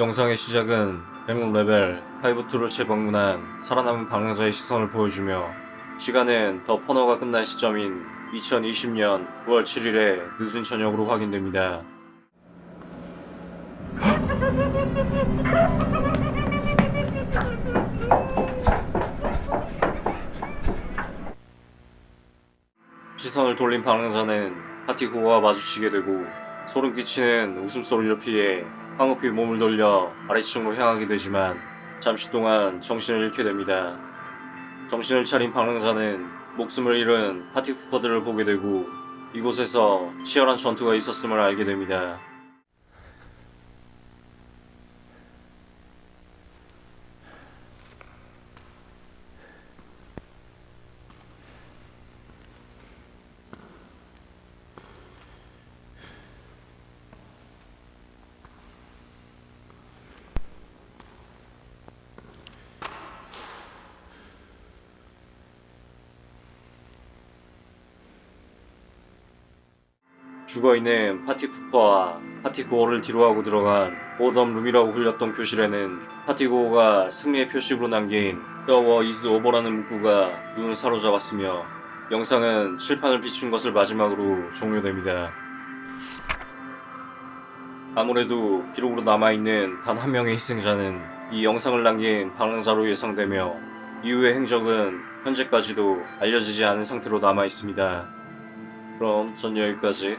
영상의 시작은 100레벨 5-2를 재방문한 살아남은 방랑자의 시선을 보여주며 시간은 더 퍼너가 끝난 시점인 2020년 9월 7일의 늦은 저녁으로 확인됩니다. 시선을 돌린 방랑자는 파티고와 마주치게 되고 소름 끼치는 웃음소리를 피해 황급히 몸을 돌려 아래층으로 향하게 되지만 잠시 동안 정신을 잃게 됩니다. 정신을 차린 방랑자는 목숨을 잃은 파티푸퍼들을 보게 되고 이곳에서 치열한 전투가 있었음을 알게 됩니다. 죽어있는 party pooper와 partygoer를 뒤로하고 들어간 오덤룸이라고 불렸던 교실에는 파티고어가 승리의 표식으로 남긴 The war is over라는 문구가 눈을 사로잡았으며 영상은 칠판을 비춘 것을 마지막으로 종료됩니다. 아무래도 기록으로 남아있는 단 한 명의 희생자는 이 영상을 남긴 방랑자로 예상되며 이후의 행적은 현재까지도 알려지지 않은 상태로 남아있습니다. 그럼 전 여기까지